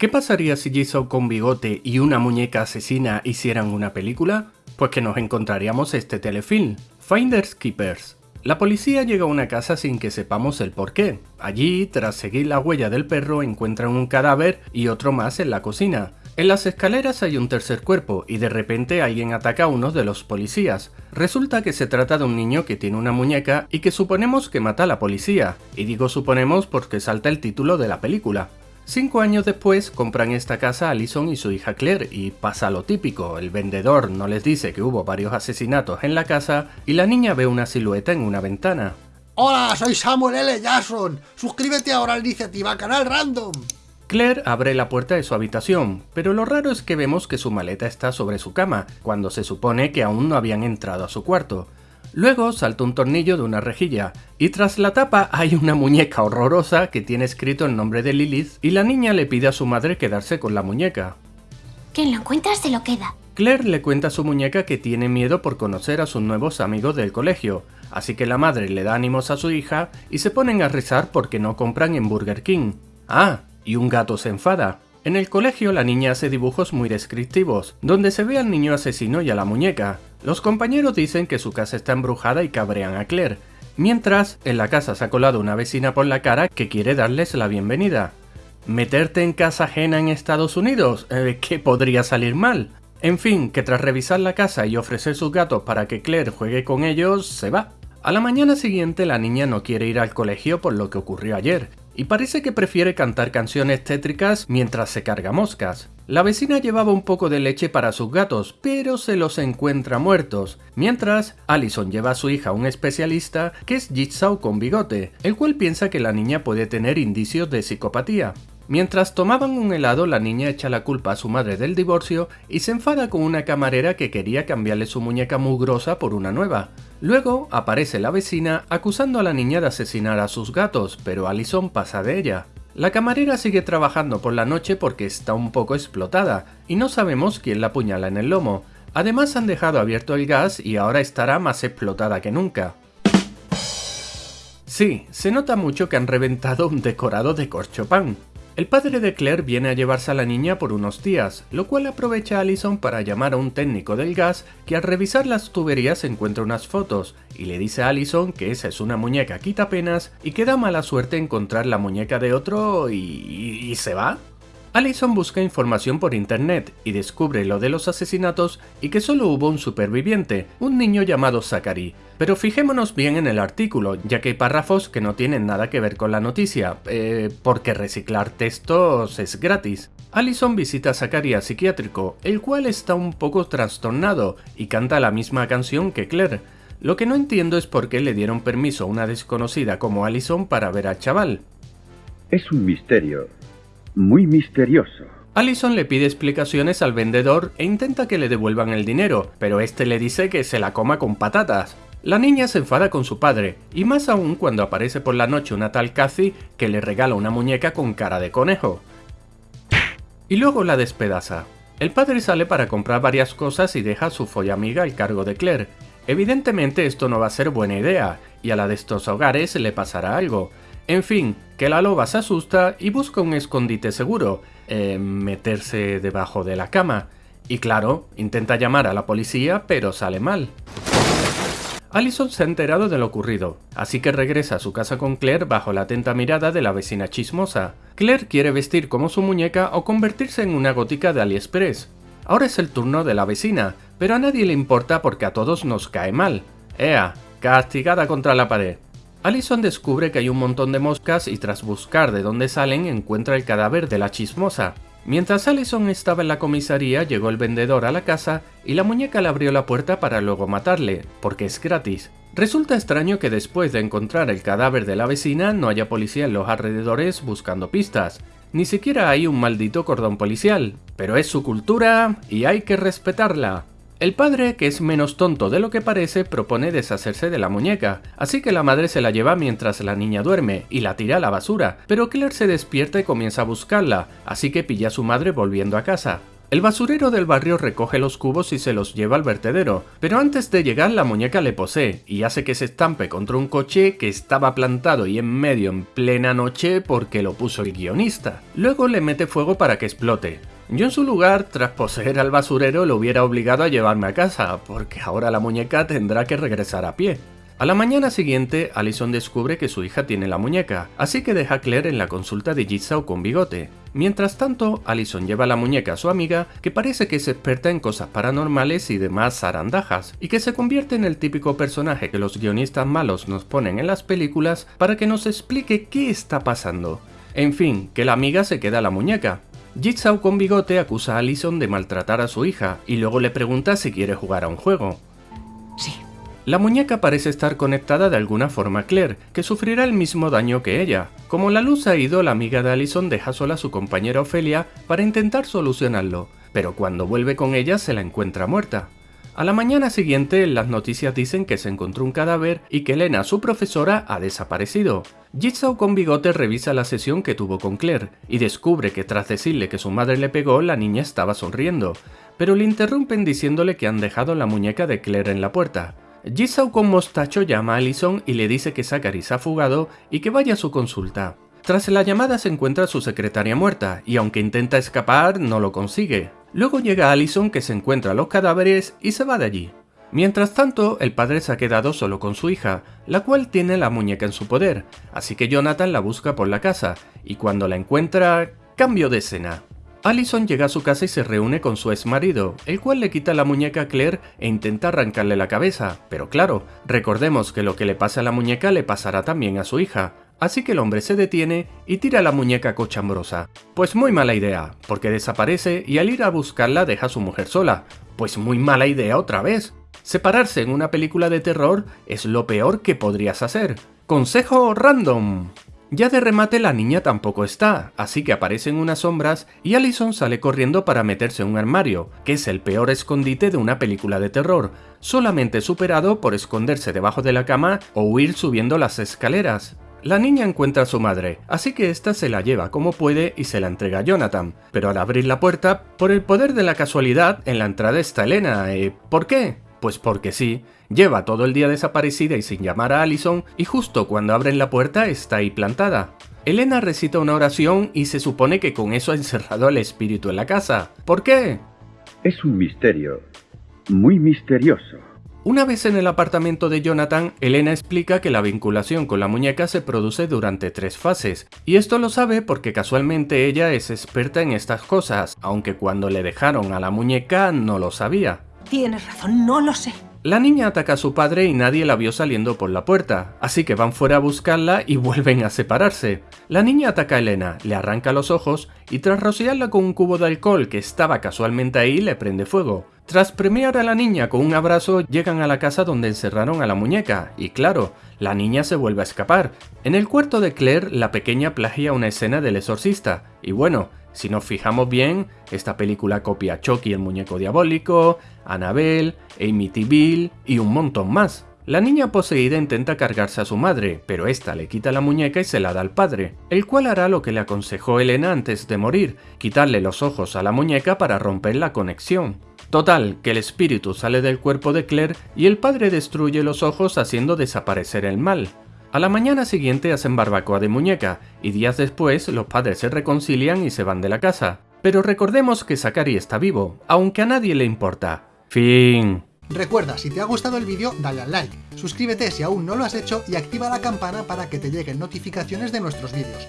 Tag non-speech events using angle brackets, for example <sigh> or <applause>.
¿Qué pasaría si Jigsaw con bigote y una muñeca asesina hicieran una película? Pues que nos encontraríamos este telefilm, Finders Keepers. La policía llega a una casa sin que sepamos el por qué. Allí, tras seguir la huella del perro, encuentran un cadáver y otro más en la cocina. En las escaleras hay un tercer cuerpo y de repente alguien ataca a uno de los policías. Resulta que se trata de un niño que tiene una muñeca y que suponemos que mata a la policía. Y digo suponemos porque salta el título de la película. Cinco años después compran esta casa Alison y su hija Claire y pasa lo típico, el vendedor no les dice que hubo varios asesinatos en la casa y la niña ve una silueta en una ventana. Hola, soy Samuel L. Jackson. Suscríbete ahora a la iniciativa Canal Random. Claire abre la puerta de su habitación, pero lo raro es que vemos que su maleta está sobre su cama, cuando se supone que aún no habían entrado a su cuarto. Luego salta un tornillo de una rejilla, y tras la tapa hay una muñeca horrorosa que tiene escrito el nombre de Lilith, y la niña le pide a su madre quedarse con la muñeca. Quien lo encuentra se lo queda. Claire le cuenta a su muñeca que tiene miedo por conocer a sus nuevos amigos del colegio, así que la madre le da ánimos a su hija y se ponen a rezar porque no compran en Burger King. Ah, y un gato se enfada. En el colegio la niña hace dibujos muy descriptivos, donde se ve al niño asesino y a la muñeca. Los compañeros dicen que su casa está embrujada y cabrean a Claire, mientras en la casa se ha colado una vecina por la cara que quiere darles la bienvenida. ¿Meterte en casa ajena en Estados Unidos? Eh, ¿Qué podría salir mal? En fin, que tras revisar la casa y ofrecer sus gatos para que Claire juegue con ellos, se va. A la mañana siguiente la niña no quiere ir al colegio por lo que ocurrió ayer, y parece que prefiere cantar canciones tétricas mientras se carga moscas. La vecina llevaba un poco de leche para sus gatos, pero se los encuentra muertos, mientras Allison lleva a su hija a un especialista que es Jigsaw con bigote, el cual piensa que la niña puede tener indicios de psicopatía. Mientras tomaban un helado, la niña echa la culpa a su madre del divorcio y se enfada con una camarera que quería cambiarle su muñeca mugrosa por una nueva. Luego aparece la vecina acusando a la niña de asesinar a sus gatos, pero Allison pasa de ella. La camarera sigue trabajando por la noche porque está un poco explotada, y no sabemos quién la apuñala en el lomo. Además han dejado abierto el gas y ahora estará más explotada que nunca. Sí, se nota mucho que han reventado un decorado de corchopán. El padre de Claire viene a llevarse a la niña por unos días, lo cual aprovecha a Allison para llamar a un técnico del gas que al revisar las tuberías encuentra unas fotos y le dice a Allison que esa es una muñeca quitapenas y que da mala suerte encontrar la muñeca de otro y, y se va. Allison busca información por internet y descubre lo de los asesinatos y que solo hubo un superviviente, un niño llamado Zachary. Pero fijémonos bien en el artículo, ya que hay párrafos que no tienen nada que ver con la noticia, eh, porque reciclar textos es gratis. Allison visita a Zachary a psiquiátrico, el cual está un poco trastornado y canta la misma canción que Claire. Lo que no entiendo es por qué le dieron permiso a una desconocida como Allison para ver al chaval. Es un misterio, muy misterioso. Allison le pide explicaciones al vendedor e intenta que le devuelvan el dinero, pero este le dice que se la coma con patatas. La niña se enfada con su padre, y más aún cuando aparece por la noche una tal Cathy que le regala una muñeca con cara de conejo. Y luego la despedaza. El padre sale para comprar varias cosas y deja a su follamiga al cargo de Claire. Evidentemente esto no va a ser buena idea, y a la de estos hogares le pasará algo, en fin, que la loba se asusta y busca un escondite seguro, eh, meterse debajo de la cama. Y claro, intenta llamar a la policía, pero sale mal. Allison se ha enterado de lo ocurrido, así que regresa a su casa con Claire bajo la atenta mirada de la vecina chismosa. Claire quiere vestir como su muñeca o convertirse en una gótica de AliExpress. Ahora es el turno de la vecina, pero a nadie le importa porque a todos nos cae mal. Ea, castigada contra la pared. Allison descubre que hay un montón de moscas y tras buscar de dónde salen encuentra el cadáver de la chismosa. Mientras Allison estaba en la comisaría llegó el vendedor a la casa y la muñeca le abrió la puerta para luego matarle, porque es gratis. Resulta extraño que después de encontrar el cadáver de la vecina no haya policía en los alrededores buscando pistas. Ni siquiera hay un maldito cordón policial, pero es su cultura y hay que respetarla. El padre, que es menos tonto de lo que parece, propone deshacerse de la muñeca, así que la madre se la lleva mientras la niña duerme y la tira a la basura, pero Claire se despierta y comienza a buscarla, así que pilla a su madre volviendo a casa. El basurero del barrio recoge los cubos y se los lleva al vertedero, pero antes de llegar la muñeca le posee y hace que se estampe contra un coche que estaba plantado y en medio en plena noche porque lo puso el guionista. Luego le mete fuego para que explote. Yo en su lugar, tras poseer al basurero, lo hubiera obligado a llevarme a casa, porque ahora la muñeca tendrá que regresar a pie. A la mañana siguiente, Allison descubre que su hija tiene la muñeca, así que deja a Claire en la consulta de Jigsaw con bigote. Mientras tanto, Allison lleva la muñeca a su amiga, que parece que es experta en cosas paranormales y demás zarandajas, y que se convierte en el típico personaje que los guionistas malos nos ponen en las películas para que nos explique qué está pasando. En fin, que la amiga se queda la muñeca, Jigsaw con bigote acusa a Allison de maltratar a su hija y luego le pregunta si quiere jugar a un juego. Sí. La muñeca parece estar conectada de alguna forma a Claire, que sufrirá el mismo daño que ella. Como la luz ha ido, la amiga de Allison deja sola a su compañera Ofelia para intentar solucionarlo, pero cuando vuelve con ella se la encuentra muerta. A la mañana siguiente, las noticias dicen que se encontró un cadáver y que Elena, su profesora, ha desaparecido. Jigsaw con bigote revisa la sesión que tuvo con Claire y descubre que tras decirle que su madre le pegó, la niña estaba sonriendo, pero le interrumpen diciéndole que han dejado la muñeca de Claire en la puerta. Jigsaw con mostacho llama a Allison y le dice que Zachary se ha fugado y que vaya a su consulta. Tras la llamada se encuentra su secretaria muerta y aunque intenta escapar no lo consigue. Luego llega Allison que se encuentra los cadáveres y se va de allí. Mientras tanto, el padre se ha quedado solo con su hija, la cual tiene la muñeca en su poder, así que Jonathan la busca por la casa, y cuando la encuentra, cambio de escena. Allison llega a su casa y se reúne con su ex marido, el cual le quita la muñeca a Claire e intenta arrancarle la cabeza, pero claro, recordemos que lo que le pasa a la muñeca le pasará también a su hija, así que el hombre se detiene y tira la muñeca cochambrosa. Pues muy mala idea, porque desaparece y al ir a buscarla deja a su mujer sola. Pues muy mala idea otra vez. Separarse en una película de terror es lo peor que podrías hacer. Consejo random. Ya de remate la niña tampoco está, así que aparecen unas sombras y Allison sale corriendo para meterse en un armario, que es el peor escondite de una película de terror, solamente superado por esconderse debajo de la cama o huir subiendo las escaleras. La niña encuentra a su madre, así que ésta se la lleva como puede y se la entrega a Jonathan. Pero al abrir la puerta, por el poder de la casualidad, en la entrada está Elena. ¿Y por qué? Pues porque sí, lleva todo el día desaparecida y sin llamar a Allison y justo cuando abren la puerta está ahí plantada. Elena recita una oración y se supone que con eso ha encerrado al espíritu en la casa. ¿Por qué? Es un misterio, muy misterioso. Una vez en el apartamento de Jonathan, Elena explica que la vinculación con la muñeca se produce durante tres fases, y esto lo sabe porque casualmente ella es experta en estas cosas, aunque cuando le dejaron a la muñeca no lo sabía. Tienes razón, no lo sé. La niña ataca a su padre y nadie la vio saliendo por la puerta, así que van fuera a buscarla y <laughs> vuelven a separarse. La niña ataca a Elena, le arranca los ojos y tras rociarla con un cubo de alcohol que estaba casualmente ahí le prende fuego. Tras premiar a la niña con un abrazo, llegan a la casa donde encerraron a la muñeca, y claro, la niña se vuelve a escapar. En el cuarto de Claire, la pequeña plagia una escena del exorcista, y bueno, si nos fijamos bien, esta película copia a Chucky el muñeco diabólico, Annabelle, Amityville y un montón más. La niña poseída intenta cargarse a su madre, pero esta le quita la muñeca y se la da al padre, el cual hará lo que le aconsejó Elena antes de morir, quitarle los ojos a la muñeca para romper la conexión. Total, que el espíritu sale del cuerpo de Claire y el padre destruye los ojos haciendo desaparecer el mal. A la mañana siguiente hacen barbacoa de muñeca, y días después los padres se reconcilian y se van de la casa. Pero recordemos que Zachary está vivo, aunque a nadie le importa. Fin. Recuerda, si te ha gustado el vídeo, dale al like, suscríbete si aún no lo has hecho y activa la campana para que te lleguen notificaciones de nuestros vídeos.